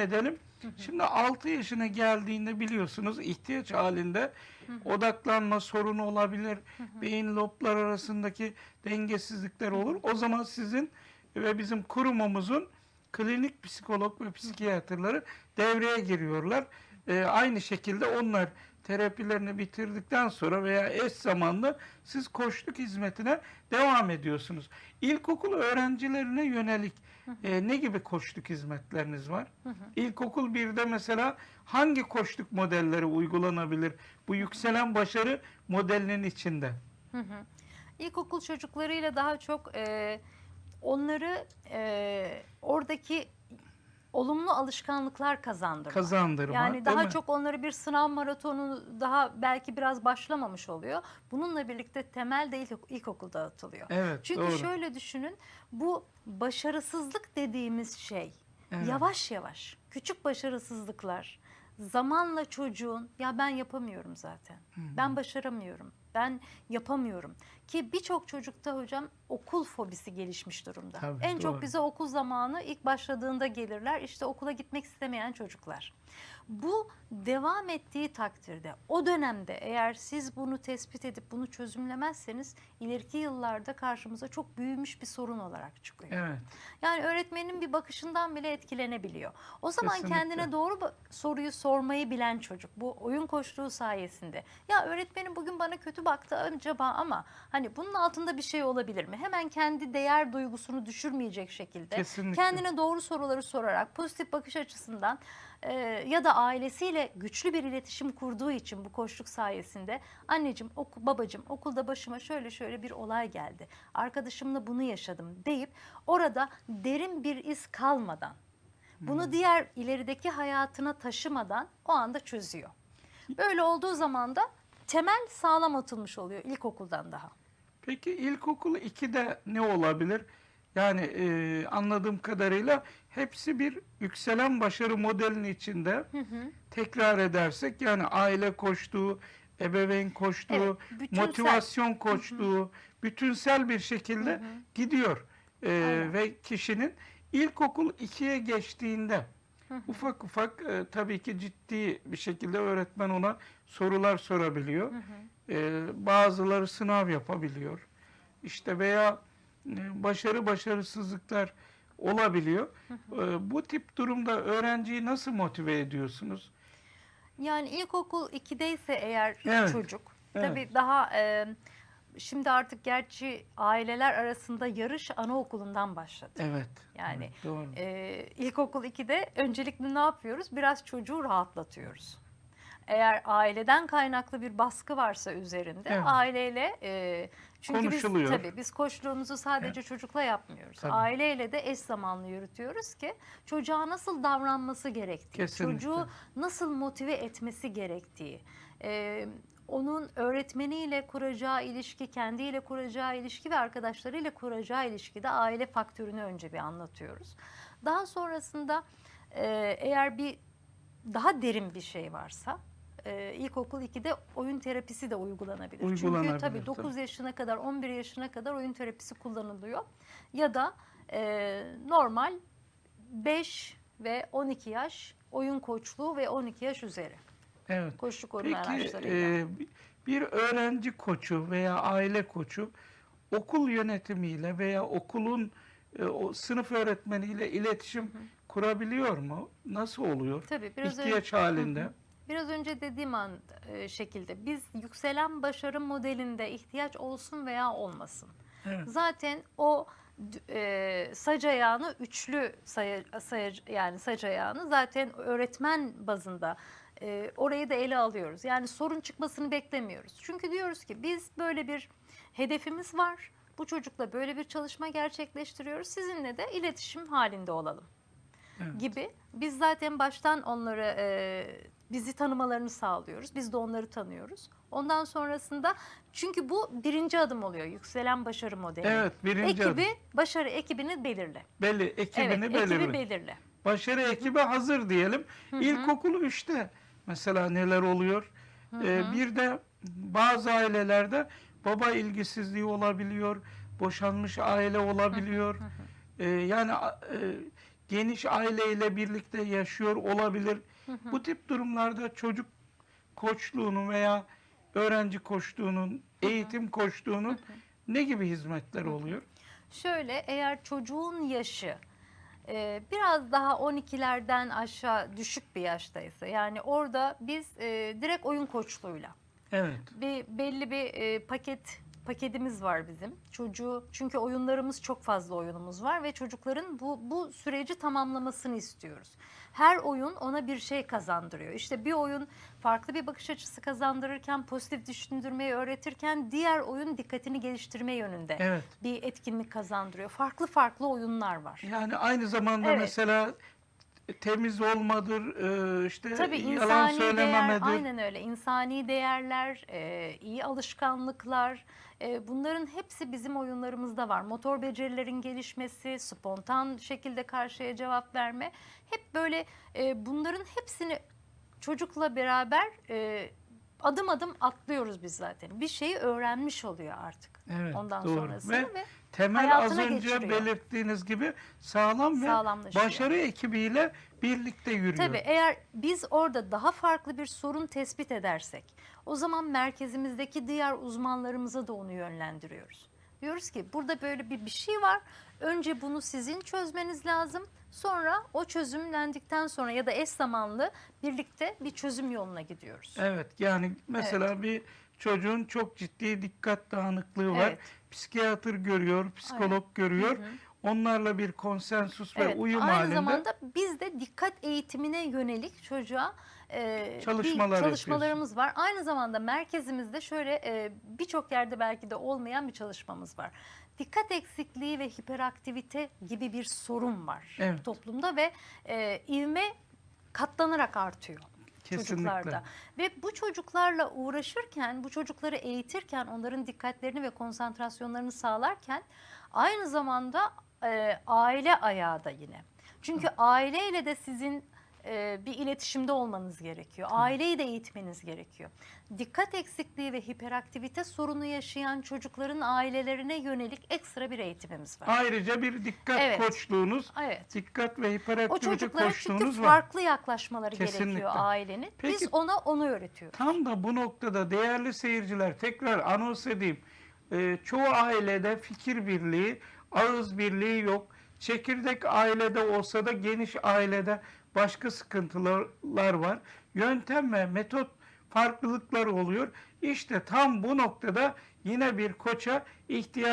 edelim. Şimdi 6 yaşına geldiğinde biliyorsunuz ihtiyaç halinde odaklanma sorunu olabilir. Beyin loblar arasındaki dengesizlikler olur. O zaman sizin ve bizim kurumumuzun klinik psikolog ve psikiyatrları devreye giriyorlar. Ee, aynı şekilde onlar terapilerini bitirdikten sonra veya eş zamanlı siz koçluk hizmetine devam ediyorsunuz. İlkokul öğrencilerine yönelik e, ne gibi koçluk hizmetleriniz var? İlkokul 1'de mesela hangi koçluk modelleri uygulanabilir? Bu yükselen başarı modelinin içinde. Hı hı. İlkokul çocuklarıyla daha çok e, onları e, oradaki olumlu alışkanlıklar kazandırmak. Kazandırma. Yani daha mi? çok onları bir sınav maratonu daha belki biraz başlamamış oluyor. Bununla birlikte temel de ilk, ilkokulda atılıyor. Evet, Çünkü doğru. şöyle düşünün bu başarısızlık dediğimiz şey Evet. yavaş yavaş küçük başarısızlıklar zamanla çocuğun ya ben yapamıyorum zaten. Ben başaramıyorum. Ben yapamıyorum. Ki birçok çocukta hocam okul fobisi gelişmiş durumda. Tabii, en doğru. çok bize okul zamanı ilk başladığında gelirler. İşte okula gitmek istemeyen çocuklar. Bu devam ettiği takdirde o dönemde eğer siz bunu tespit edip bunu çözümlemezseniz ileriki yıllarda karşımıza çok büyümüş bir sorun olarak çıkıyor. Evet. Yani öğretmenin bir bakışından bile etkilenebiliyor. O zaman Kesinlikle. kendine doğru soruyu sormayı bilen çocuk bu oyun koştuğu sayesinde. Ya öğretmenim bugün bana kötü baktı acaba ama hani bunun altında bir şey olabilir mi? Hemen kendi değer duygusunu düşürmeyecek şekilde Kesinlikle. kendine doğru soruları sorarak pozitif bakış açısından e, ya da ailesiyle güçlü bir iletişim kurduğu için bu koşluk sayesinde anneciğim, oku, babacığım okulda başıma şöyle şöyle bir olay geldi. Arkadaşımla bunu yaşadım deyip orada derin bir iz kalmadan bunu diğer ilerideki hayatına taşımadan o anda çözüyor. Böyle olduğu zaman da temel sağlam atılmış oluyor ilkokuldan daha. Peki ilkokul 2'de ne olabilir? Yani e, anladığım kadarıyla hepsi bir yükselen başarı modelinin içinde tekrar edersek yani aile koştuğu, ebeveyn koştuğu, Evet, bütünsel. motivasyon koştuğu, bütünsel bir şekilde gidiyor. E, Aynen. ve kişinin ilkokul 2'ye geçtiğinde ufak ufak e, tabii ki ciddi bir şekilde öğretmen ona sorular sorabiliyor. E, bazıları sınav yapabiliyor. İşte veya e, başarı başarısızlıklar olabiliyor. E, bu tip durumda öğrenciyi nasıl motive ediyorsunuz? Yani ilkokul 2'deyse eğer Evet, çocuk evet. tabii daha e, şimdi artık gerçi aileler arasında yarış anaokulundan başladı. Evet. Yani evet, doğru. e, ilkokul 2'de öncelikle ne yapıyoruz? Biraz çocuğu rahatlatıyoruz. Eğer aileden kaynaklı bir baskı varsa üzerinde Evet. aileyle e, çünkü biz tabii biz koçluğumuzu sadece çocukla yapmıyoruz. Tabii. Aileyle de eş zamanlı yürütüyoruz ki çocuğa nasıl davranması gerektiği, Kesinlikle. çocuğu nasıl motive etmesi gerektiği, e, onun öğretmeniyle kuracağı ilişki, kendiyle kuracağı ilişki ve arkadaşlarıyla kuracağı ilişkide aile faktörünü önce bir anlatıyoruz. Daha sonrasında e, eğer bir daha derin bir şey varsa e, ilkokul 2'de oyun terapisi de uygulanabilir. Uygulanabilir, Çünkü tabii tabii. 9 yaşına kadar 11 yaşına kadar oyun terapisi kullanılıyor. Ya da e, normal 5 ve 12 yaş oyun koçluğu ve 12 yaş üzeri. Evet. Koçluk Peki araçlarıyla. e, bir öğrenci koçu veya aile koçu okul yönetimiyle veya okulun e, o sınıf öğretmeniyle iletişim kurabiliyor mu? Nasıl oluyor? Tabii biraz önce, İhtiyaç halinde. Biraz önce dediğim an e, şekilde biz yükselen başarı modelinde ihtiyaç olsun veya olmasın. Evet. Zaten o e, sac ayağını üçlü say, say, yani sac ayağını zaten öğretmen bazında e, orayı da ele alıyoruz. Yani sorun çıkmasını beklemiyoruz. Çünkü diyoruz ki biz böyle bir hedefimiz var. Bu çocukla böyle bir çalışma gerçekleştiriyoruz. Sizinle de iletişim halinde olalım Evet. gibi. Biz zaten baştan onları e, bizi tanımalarını sağlıyoruz. Biz de onları tanıyoruz. Ondan sonrasında çünkü bu birinci adım oluyor. Yükselen başarı modeli. Evet, birinci Ekibi, adım. başarı ekibini belirle. Belli, ekibini evet, belirle. ekibi belirle. Başarı ekibi hazır diyelim. İlkokul 3'te mesela neler oluyor? Ee, bir de bazı ailelerde baba ilgisizliği olabiliyor, boşanmış aile olabiliyor. Ee, yani e, geniş aileyle birlikte yaşıyor olabilir. Bu tip durumlarda çocuk koçluğunun veya öğrenci koçluğunun, eğitim koçluğunun ne gibi hizmetler oluyor? Şöyle eğer çocuğun yaşı e, biraz daha 12'lerden aşağı düşük bir yaştaysa yani orada biz e, direkt oyun koçluğuyla Evet. bir belli bir e, paket paketimiz var bizim. Çocuğu çünkü oyunlarımız çok fazla oyunumuz var ve çocukların bu bu süreci tamamlamasını istiyoruz. Her oyun ona bir şey kazandırıyor. İşte bir oyun farklı bir bakış açısı kazandırırken, pozitif düşündürmeyi öğretirken diğer oyun dikkatini geliştirme yönünde Evet. bir etkinlik kazandırıyor. Farklı farklı oyunlar var. Yani aynı zamanda Evet. mesela temiz olmadır, e, işte Tabii yalan insani değer, söylememedir. aynen öyle. İnsani değerler, e, iyi alışkanlıklar, e, bunların hepsi bizim oyunlarımızda var. Motor becerilerin gelişmesi, spontan şekilde karşıya cevap verme, hep böyle e, bunların hepsini çocukla beraber e, adım adım atlıyoruz biz zaten. Bir şeyi öğrenmiş oluyor artık. Evet, Ondan doğru. sonrasını Ve ve, Temel az önce geçiriyor. belirttiğiniz gibi sağlam ve başarı ekibiyle birlikte yürüyor. Tabii eğer biz orada daha farklı bir sorun tespit edersek o zaman merkezimizdeki diğer uzmanlarımıza da onu yönlendiriyoruz. Diyoruz ki burada böyle bir, bir şey var. Önce bunu sizin çözmeniz lazım. Sonra o çözümlendikten sonra ya da eş zamanlı birlikte bir çözüm yoluna gidiyoruz. Evet yani mesela bir çocuğun çok ciddi dikkat dağınıklığı var. Evet. Psikiyatr görüyor, psikolog görüyor. Onlarla bir konsensus ve Evet, uyum aynı halinde zamanda biz de dikkat eğitimine yönelik çocuğa e, Çalışmalar bir çalışmalarımız var. Aynı zamanda merkezimizde şöyle e, birçok yerde belki de olmayan bir çalışmamız var. Dikkat eksikliği ve hiperaktivite gibi bir sorun var Evet. toplumda ve e, ivme katlanarak artıyor. Kesinlikle. çocuklarda. Ve bu çocuklarla uğraşırken, bu çocukları eğitirken, onların dikkatlerini ve konsantrasyonlarını sağlarken aynı zamanda e, aile ayağı da yine. Çünkü aileyle de sizin e, bir iletişimde olmanız gerekiyor. Aileyi de eğitmeniz gerekiyor. Dikkat eksikliği ve hiperaktivite sorunu yaşayan çocukların ailelerine yönelik ekstra bir eğitimimiz var. Ayrıca bir dikkat Evet. koçluğunuz, Evet. dikkat ve O hiperaktivite çocuklara çünkü koçluğunuz var. farklı yaklaşmaları Kesinlikle. gerekiyor ailenin. Peki- Biz ona onu öğretiyoruz. Tam da bu noktada değerli seyirciler tekrar anons edeyim. Ee, çoğu ailede fikir birliği, ağız birliği yok. Çekirdek ailede olsa da geniş ailede başka sıkıntılar var. Yöntem ve metot farklılıkları oluyor. İşte tam bu noktada yine bir koça ihtiyaç